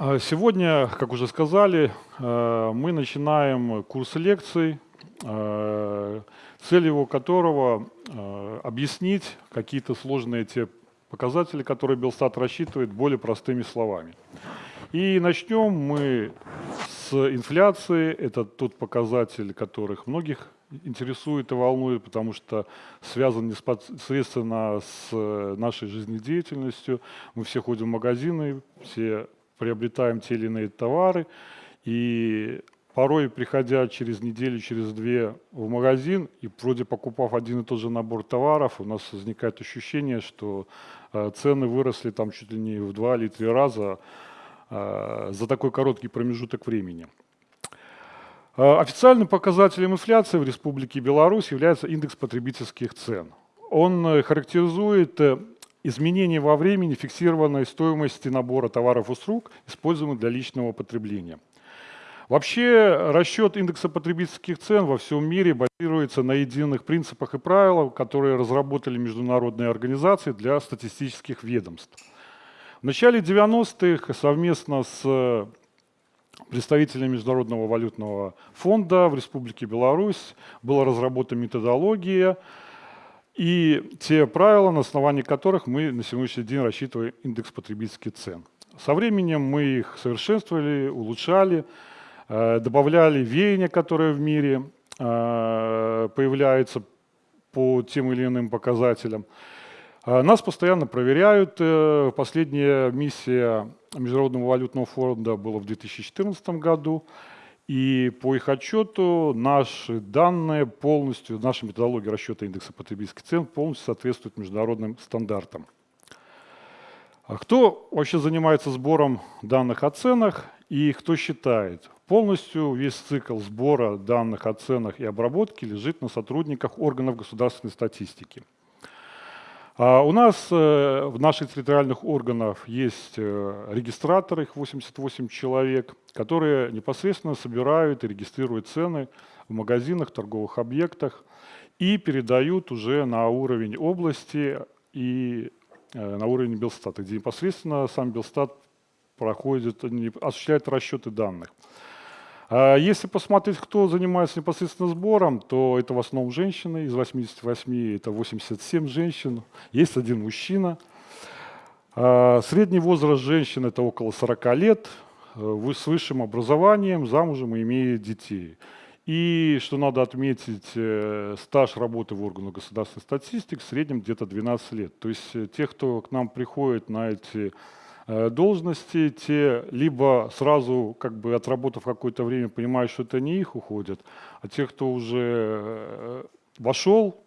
А Сегодня, как уже сказали, э, мы начинаем курс лекций, э, цель его которого э, объяснить какие-то сложные те показатели, которые Белстат рассчитывает более простыми словами. И начнем мы с инфляции. Это тот показатель, которых многих интересует и волнует, потому что связан непосредственно с нашей жизнедеятельностью. Мы все ходим в магазины, все приобретаем те или иные товары, и порой, приходя через неделю, через две в магазин, и вроде покупав один и тот же набор товаров, у нас возникает ощущение, что э, цены выросли там чуть ли не в два или три раза э, за такой короткий промежуток времени. Э, официальным показателем инфляции в Республике Беларусь является индекс потребительских цен. Он характеризует изменение во времени фиксированной стоимости набора товаров и услуг, используемых для личного потребления. Вообще расчет индекса потребительских цен во всем мире базируется на единых принципах и правилах, которые разработали международные организации для статистических ведомств. В начале 90-х совместно с представителями Международного валютного фонда в Республике Беларусь была разработана методология, и те правила, на основании которых мы на сегодняшний день рассчитываем индекс потребительских цен. Со временем мы их совершенствовали, улучшали, э, добавляли веяния, которые в мире э, появляются по тем или иным показателям. Э, нас постоянно проверяют. Последняя миссия Международного валютного фонда была в 2014 году. И по их отчету наши данные полностью, наша методология расчета индекса потребительских цен полностью соответствует международным стандартам. А кто вообще занимается сбором данных о ценах и кто считает? Полностью весь цикл сбора данных о ценах и обработки лежит на сотрудниках органов государственной статистики. А у нас э, в наших территориальных органах есть э, регистраторы, их 88 человек, которые непосредственно собирают и регистрируют цены в магазинах, торговых объектах и передают уже на уровень области и э, на уровень Белстата, где непосредственно сам Белстат проходит, осуществляет расчеты данных. А если посмотреть, кто занимается непосредственно сбором, то это в основном женщины. Из 88 это 87 женщин. Есть один мужчина. А средний возраст женщин это около 40 лет, э, с высшим образованием, замужем и имеет детей. И, что надо отметить, э, стаж работы в органах государственной статистики в среднем где-то 12 лет. То есть э, те, кто к нам приходит на эти должности, те либо сразу, как бы отработав какое-то время, понимают, что это не их уходят, а те, кто уже э, вошел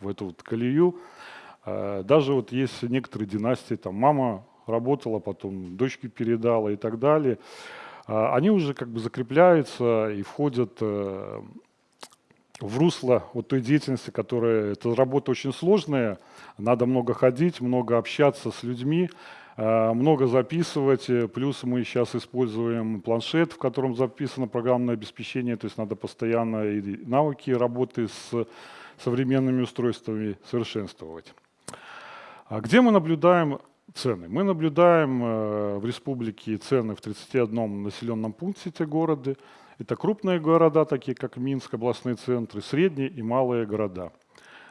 в эту вот колею, э, даже вот есть некоторые династии, там мама работала, потом дочке передала и так далее, они уже как бы закрепляются и входят в русло вот той деятельности, которая, эта работа очень сложная, надо много ходить, много общаться с людьми, Э, много записывать, э, плюс мы сейчас используем планшет, в котором записано программное обеспечение, то есть надо постоянно и навыки работы с современными устройствами совершенствовать. А где мы наблюдаем цены? Мы наблюдаем э, в республике цены в 31 населенном пункте те города. Это крупные города, такие как Минск, областные центры, средние и малые города.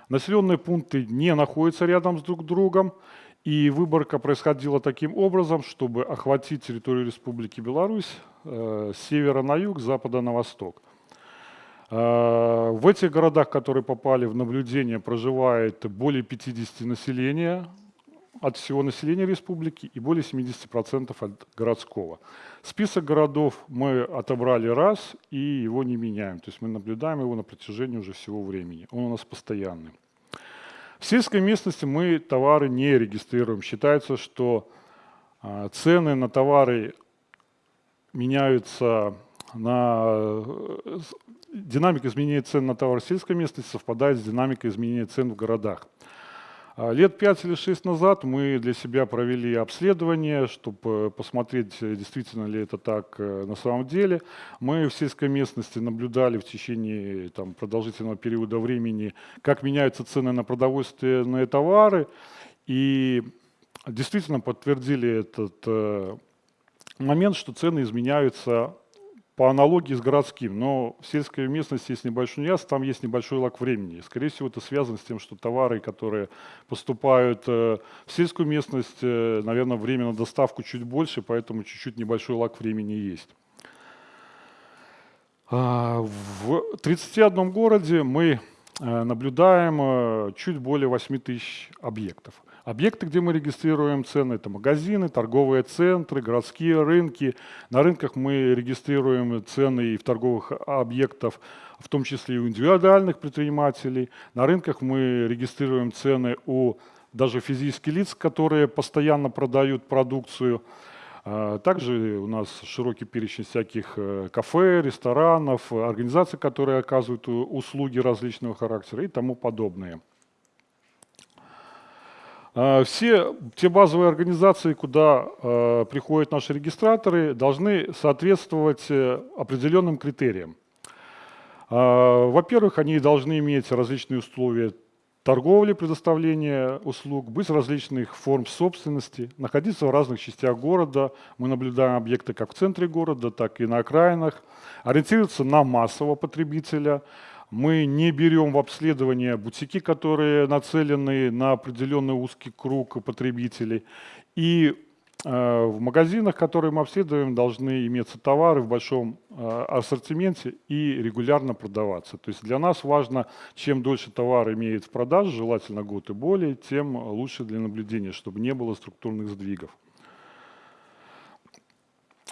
Населенные пункты не находятся рядом с друг другом, и выборка происходила таким образом, чтобы охватить территорию Республики Беларусь э, с севера на юг, с запада на восток. Э, в этих городах, которые попали в наблюдение, проживает более 50 населения от всего населения республики и более 70% от городского. Список городов мы отобрали раз и его не меняем. То есть мы наблюдаем его на протяжении уже всего времени. Он у нас постоянный. В сельской местности мы товары не регистрируем. Считается, что а, цены на товары меняются на... Динамика изменения цен на товары в сельской местности совпадает с динамикой изменения цен в городах. А, лет пять или шесть назад мы для себя провели обследование, чтобы посмотреть, действительно ли это так э, на самом деле. Мы в сельской местности наблюдали в течение там, продолжительного периода времени, как меняются цены на продовольственные товары, и действительно подтвердили этот э, момент, что цены изменяются по аналогии с городским, но в сельской местности есть небольшой нюанс, там есть небольшой лак времени. Скорее всего, это связано с тем, что товары, которые поступают э, в сельскую местность, э, наверное, время на доставку чуть больше, поэтому чуть-чуть небольшой лак времени есть. А, в 31 городе мы наблюдаем чуть более 8 тысяч объектов. Объекты, где мы регистрируем цены, это магазины, торговые центры, городские рынки. На рынках мы регистрируем цены и в торговых объектах, в том числе и у индивидуальных предпринимателей. На рынках мы регистрируем цены у даже физических лиц, которые постоянно продают продукцию. А, также у нас широкий перечень всяких э, кафе, ресторанов, организаций, которые оказывают услуги различного характера и тому подобное. А, все те базовые организации, куда э, приходят наши регистраторы, должны соответствовать э, определенным критериям. Э, Во-первых, они должны иметь различные условия торговли, предоставления услуг, быть различных форм собственности, находиться в разных частях города. Мы наблюдаем объекты как в центре города, так и на окраинах. Ориентироваться на массового потребителя – мы не берем в обследование бутики, которые нацелены на определенный узкий круг потребителей. И в магазинах, которые мы обследуем, должны иметься товары в большом э, ассортименте и регулярно продаваться. То есть для нас важно, чем дольше товар имеет в продаже, желательно год и более, тем лучше для наблюдения, чтобы не было структурных сдвигов.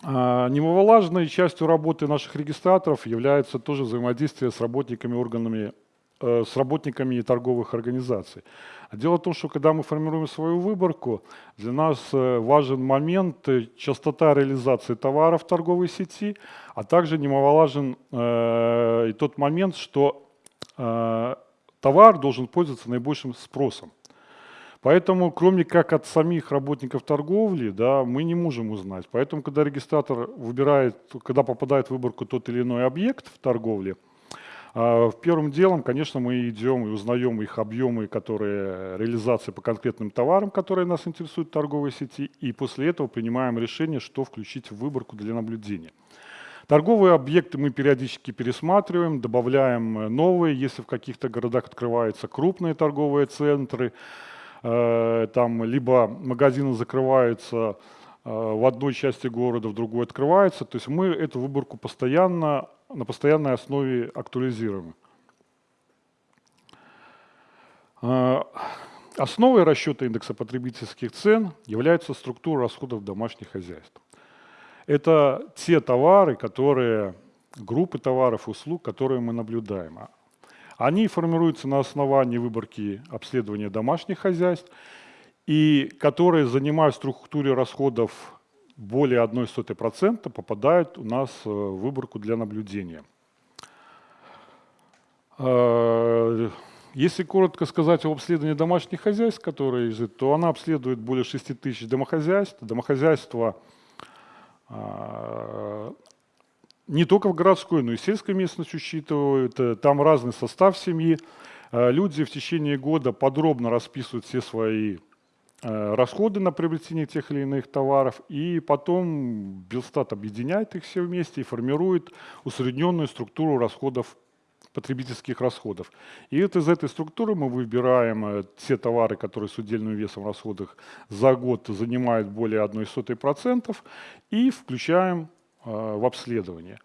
А, немаловажной частью работы наших регистраторов является тоже взаимодействие с работниками органами, э, с работниками торговых организаций. Дело в том, что когда мы формируем свою выборку, для нас э, важен момент э, частота реализации товара в торговой сети, а также немаловажен э, и тот момент, что э, товар должен пользоваться наибольшим спросом. Поэтому, кроме как от самих работников торговли, да, мы не можем узнать. Поэтому, когда регистратор выбирает, когда попадает в выборку тот или иной объект в торговле, а, первым делом, конечно, мы идем и узнаем их объемы, которые реализации по конкретным товарам, которые нас интересуют в торговой сети, и после этого принимаем решение, что включить в выборку для наблюдения. Торговые объекты мы периодически пересматриваем, добавляем новые, если в каких-то городах открываются крупные торговые центры, Э, там либо магазины закрываются э, в одной части города, в другой открываются. То есть мы эту выборку постоянно, на постоянной основе актуализируем. Э, основой расчета индекса потребительских цен является структура расходов домашних хозяйств. Это те товары, которые, группы товаров и услуг, которые мы наблюдаем. Они формируются на основании выборки обследования домашних хозяйств, и которые, занимая в структуре расходов более 1,1%, попадают у нас в выборку для наблюдения. Э, если коротко сказать об обследовании домашних хозяйств, которые лежит, то она обследует более 6 тысяч домохозяйств. Домохозяйства э, не только в городской, но и сельской местность учитывают. Э, там разный состав семьи. Э, люди в течение года подробно расписывают все свои э, расходы на приобретение тех или иных товаров, и потом Белстат объединяет их все вместе и формирует усредненную структуру расходов потребительских расходов. И вот из этой структуры мы выбираем те товары, которые с удельным весом в расходах за год занимают более 1,1%, и включаем Э, в обследование.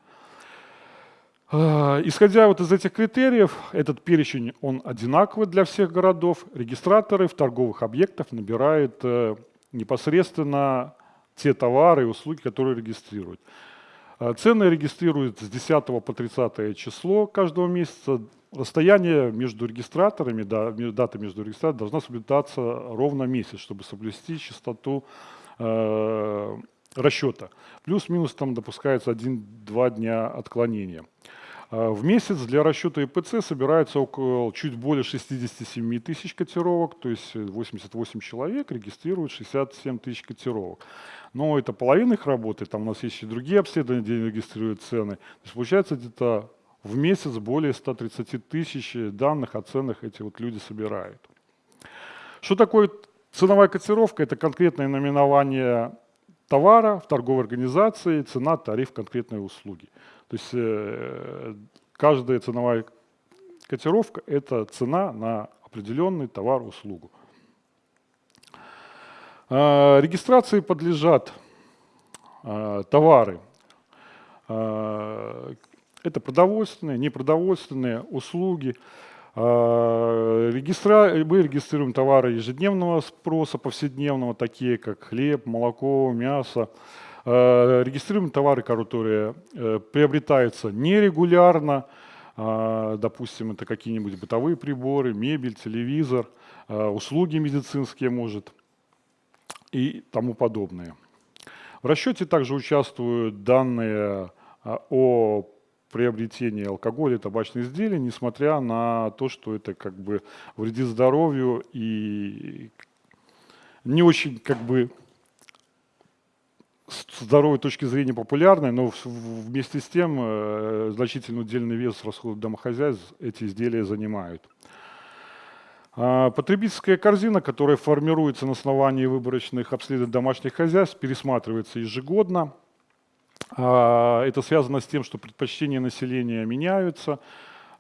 Э, исходя вот из этих критериев, этот перечень, он одинаковый для всех городов. Регистраторы в торговых объектах набирают э, непосредственно те товары и услуги, которые регистрируют. Цены регистрируют с 10 по 30 число каждого месяца. Расстояние между регистраторами, да, дата между регистраторами должна соблюдаться ровно месяц, чтобы соблюсти частоту расчета. Плюс-минус там допускается 1-2 дня отклонения. А, в месяц для расчета ИПЦ собирается около чуть более 67 тысяч котировок, то есть 88 человек регистрируют 67 тысяч котировок. Но это половина их работы, там у нас есть и другие обследования, где регистрируют цены. То есть получается где-то в месяц более 130 тысяч данных о ценах эти вот люди собирают. Что такое ценовая котировка? Это конкретное наименование товара в торговой организации, цена, тариф конкретной услуги. То есть э, каждая ценовая котировка – это цена на определенный товар, услугу. Э, регистрации подлежат э, товары. Э, это продовольственные, непродовольственные услуги. Регистра... Мы регистрируем товары ежедневного спроса, повседневного, такие как хлеб, молоко, мясо. Регистрируем товары, которые приобретаются нерегулярно, допустим, это какие-нибудь бытовые приборы, мебель, телевизор, услуги медицинские, может и тому подобное. В расчете также участвуют данные а, о приобретении алкоголя и табачных изделий, несмотря на то, что это как бы вредит здоровью и не очень как бы с здоровой точки зрения популярной, но вместе с тем э, значительный удельный вес расходов домохозяйств эти изделия занимают. А, потребительская корзина, которая формируется на основании выборочных обследований домашних хозяйств, пересматривается ежегодно. А, это связано с тем, что предпочтения населения меняются,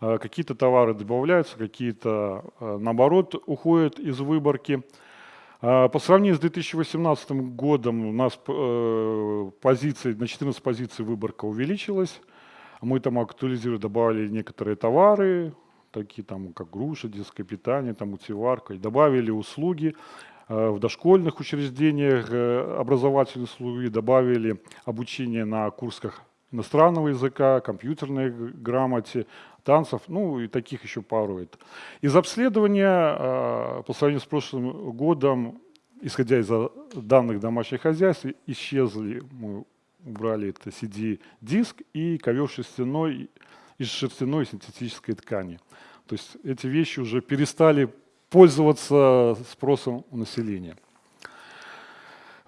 а, какие-то товары добавляются, какие-то, наоборот, уходят из выборки. По сравнению с 2018 годом у нас э, позиции, на 14 позиций выборка увеличилась. Мы там актуализировали, добавили некоторые товары, такие там, как груша, детское питание, там, утиварка, и добавили услуги в дошкольных учреждениях, э, образовательные услуги, добавили обучение на курсах иностранного языка, компьютерной грамоте, танцев, ну и таких еще пару. Из обследования э, по сравнению с прошлым годом, исходя из данных домашних хозяйств, исчезли, мы убрали это CD-диск и ковер шерстяной из шерстяной синтетической ткани. То есть эти вещи уже перестали пользоваться спросом у населения.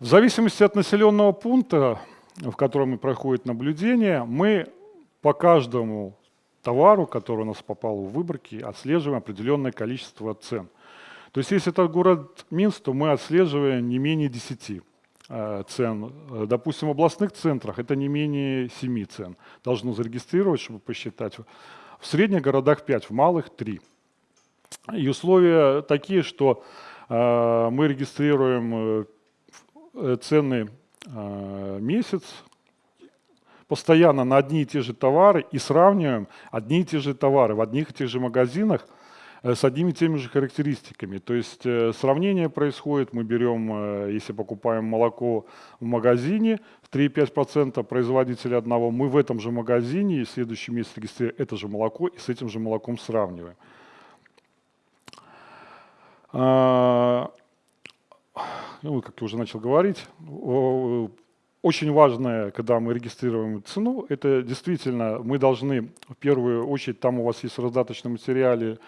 В зависимости от населенного пункта, в котором проходит наблюдение, мы по каждому товару, который у нас попал в выборки, отслеживаем определенное количество цен. То есть если это город Минск, то мы отслеживаем не менее 10 э, цен. Допустим, в областных центрах это не менее 7 цен. Должно зарегистрировать, чтобы посчитать. В средних городах 5, в малых 3. И условия такие, что э, мы регистрируем э, цены э, месяц, постоянно на одни и те же товары и сравниваем одни и те же товары в одних и тех же магазинах с одними и теми же характеристиками. То есть сравнение происходит, мы берем, если покупаем молоко в магазине, 3,5% производителя одного, мы в этом же магазине, и в следующий месяц регистрируем это же молоко и с этим же молоком сравниваем. А, ну, как я уже начал говорить, очень важное, когда мы регистрируем цену, это действительно мы должны в первую очередь, там у вас есть в раздаточном материале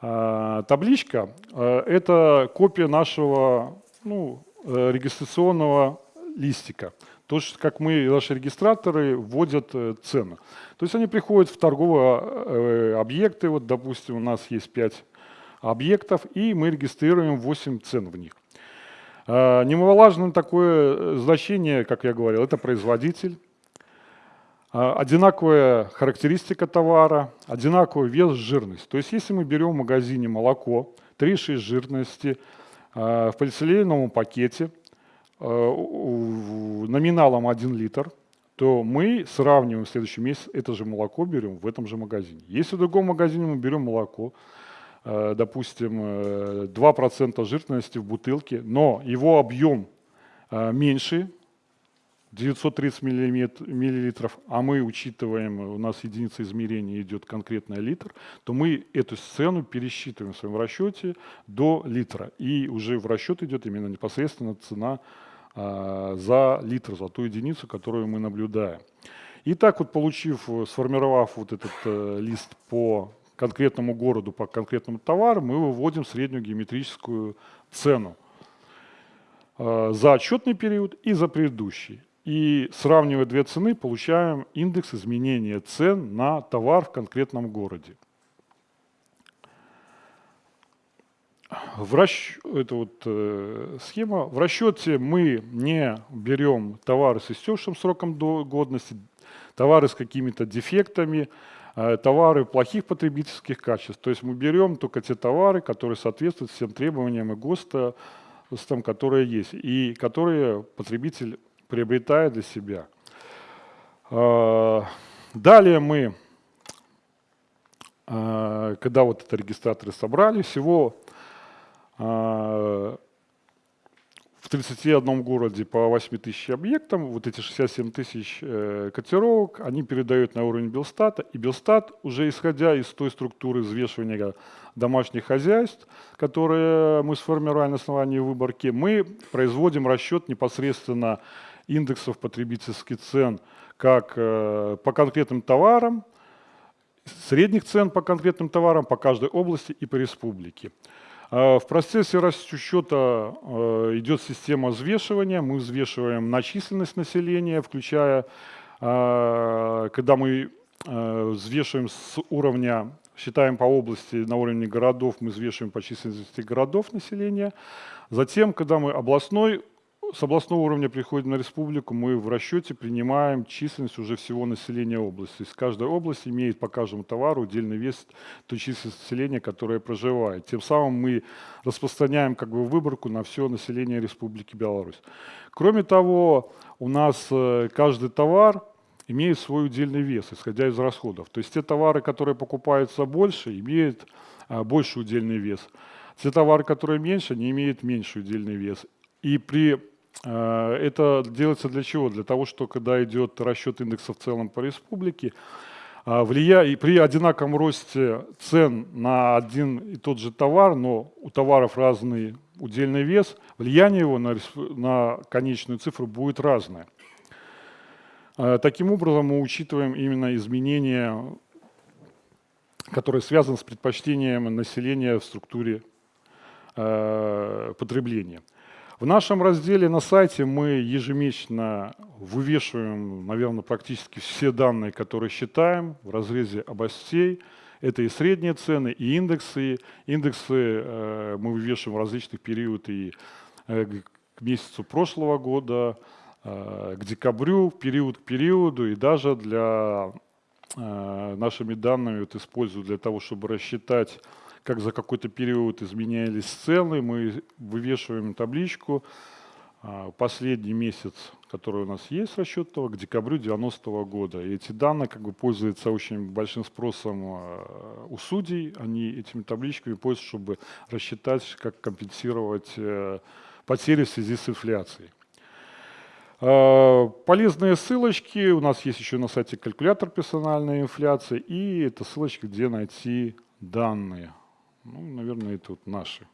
а, табличка а, – это копия нашего ну, э, регистрационного листика. То, как мы, наши регистраторы вводят э, цену. То есть они приходят в торговые э, объекты, вот, допустим, у нас есть 5 объектов, и мы регистрируем 8 цен в них. А, немаловажное такое значение, как я говорил, это производитель, а, одинаковая характеристика товара, одинаковый вес, жирность. То есть если мы берем в магазине молоко 3,6 жирности а, в полиэтиленовом пакете номиналом 1 литр, то мы сравниваем в следующий месяц это же молоко берем в этом же магазине. Если в другом магазине мы берем молоко, допустим, 2% э, жирности в бутылке, но его объем меньше, 930 миллилитров, а мы учитываем, у нас единица измерения идет конкретно литр, то мы эту сцену пересчитываем в своем расчете до литра. И уже в расчет идет именно непосредственно цена за литр, за ту единицу, которую мы наблюдаем. И так вот, получив, сформировав вот этот э, лист по конкретному городу, по конкретному товару, мы выводим среднюю геометрическую цену э, за отчетный период и за предыдущий. И сравнивая две цены, получаем индекс изменения цен на товар в конкретном городе. в расч... это вот э, схема. В расчете мы не берем товары с истекшим сроком до годности, товары с какими-то дефектами, товары плохих потребительских качеств. То есть мы берем только те товары, которые соответствуют всем требованиям и ГОСТа, которые есть, и которые потребитель приобретает для себя. Э, далее мы, э, когда вот это регистраторы собрали, всего 31 городе по 8 тысяч объектам, вот эти 67 тысяч э, котировок, они передают на уровень Белстата, и Белстат, уже исходя из той структуры взвешивания домашних хозяйств, которые мы сформировали на основании выборки, мы производим расчет непосредственно индексов потребительских цен как э, по конкретным товарам, средних цен по конкретным товарам по каждой области и по республике. А, в процессе расчета э, идет система взвешивания. Мы взвешиваем на численность населения, включая, а, когда мы взвешиваем с уровня, считаем по области на уровне городов, мы взвешиваем по численности городов населения. Затем, когда мы областной с областного уровня приходим на республику, мы в расчете принимаем численность уже всего населения области. То есть каждая область имеет по каждому товару отдельный вес той численности населения, которое проживает. Тем самым мы распространяем как бы выборку на все население Республики Беларусь. Кроме того, у нас э, каждый товар имеет свой удельный вес, исходя из расходов. То есть те товары, которые покупаются больше, имеют а, больше удельный вес. Те товары, которые меньше, не имеют меньший удельный вес. И при Э, это делается для чего? Для того, что когда идет расчет индекса в целом по республике, э, влия... и при одинаковом росте цен на один и тот же товар, но у товаров разный удельный вес, влияние его на, на конечную цифру будет разное. Э, таким образом, мы учитываем именно изменения, которые связаны с предпочтением населения в структуре потребления. В нашем разделе на сайте мы ежемесячно вывешиваем, наверное, практически все данные, которые считаем в разрезе областей. Это и средние цены, и индексы. Индексы э, мы вывешиваем в различных периодах и э, к месяцу прошлого года, э, к декабрю, период к периоду, и даже для э, нашими данными вот, использую для того, чтобы рассчитать как за какой-то период изменялись цены, мы вывешиваем табличку. А, последний месяц, который у нас есть расчет того, к декабрю 90 -го года. И эти данные как бы пользуются очень большим спросом а, у судей. Они этими табличками пользуются, чтобы рассчитать, как компенсировать э, потери в связи с инфляцией. А, полезные ссылочки. У нас есть еще на сайте калькулятор персональной инфляции. И это ссылочки, где найти данные. Ну, наверное, это вот наши